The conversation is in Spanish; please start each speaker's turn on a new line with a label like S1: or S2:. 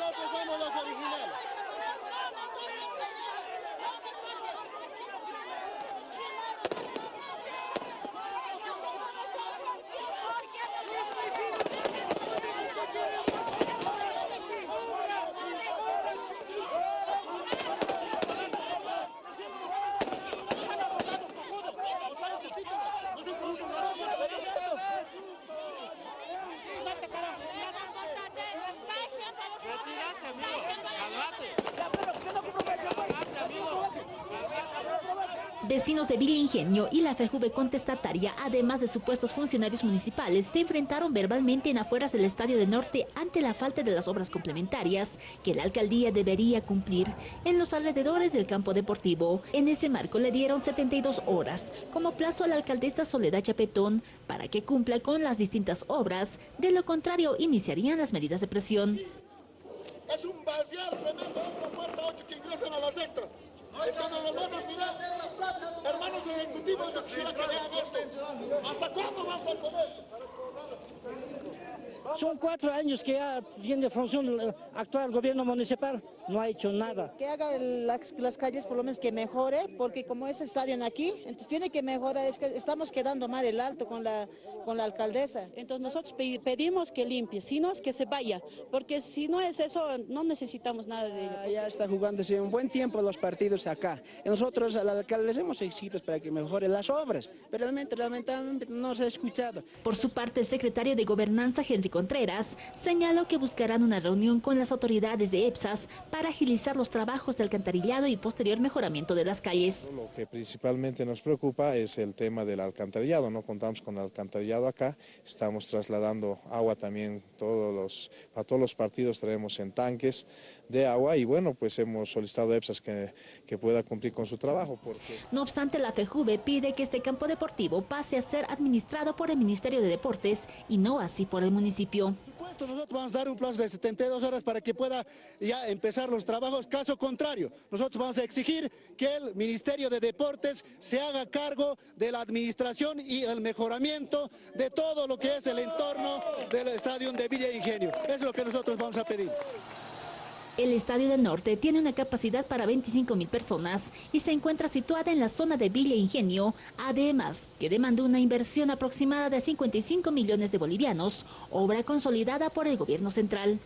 S1: no pesamos las originales. Vecinos de Villa Ingenio y la FEJUVE contestataria, además de supuestos funcionarios municipales, se enfrentaron verbalmente en afueras del Estadio de Norte ante la falta de las obras complementarias que la alcaldía debería cumplir en los alrededores del campo deportivo. En ese marco le dieron 72 horas como plazo a la alcaldesa Soledad Chapetón para que cumpla con las distintas obras, de lo contrario iniciarían las medidas de presión.
S2: Es un vaciar tremendo, es la puerta 8 que ingresan tutti voi non ce la cagate
S3: Son cuatro años que ya tiene función el actual gobierno municipal, no ha hecho nada.
S4: Que haga las, las, calles por lo menos que mejore, porque como es estadio aquí, entonces tiene que mejorar, es que estamos quedando mal el alto con la, con la alcaldesa.
S5: Entonces nosotros pedimos que limpie, si no es que se vaya, porque si no es eso, no necesitamos nada de ella.
S6: Ya está jugándose un buen tiempo los partidos acá. Nosotros a la alcaldesa hemos exigido para que mejore las obras, pero realmente, lamentablemente no se ha escuchado.
S1: Por su parte, el secretario de Gobernanza, Henry Contreras, señaló que buscarán una reunión con las autoridades de EPSAS para agilizar los trabajos de alcantarillado y posterior mejoramiento de las calles.
S7: Lo que principalmente nos preocupa es el tema del alcantarillado, no contamos con alcantarillado acá, estamos trasladando agua también todos los, para todos los partidos traemos en tanques de agua y bueno, pues hemos solicitado a EPSAS que, que pueda cumplir con su trabajo. Porque...
S1: No obstante, la FEJUVE pide que este campo deportivo pase a ser administrado por el Ministerio de Deportes y no así por el
S2: Por supuesto, nosotros vamos a dar un plazo de 72 horas para que pueda ya empezar los trabajos. Caso contrario, nosotros vamos a exigir que el Ministerio de Deportes se haga cargo de la administración y el mejoramiento de todo lo que es el entorno del estadio de Villa Ingenio. Es lo que nosotros vamos a pedir.
S1: El Estadio del Norte tiene una capacidad para 25 mil personas y se encuentra situada en la zona de Villa Ingenio, además que demandó una inversión aproximada de 55 millones de bolivianos, obra consolidada por el gobierno central.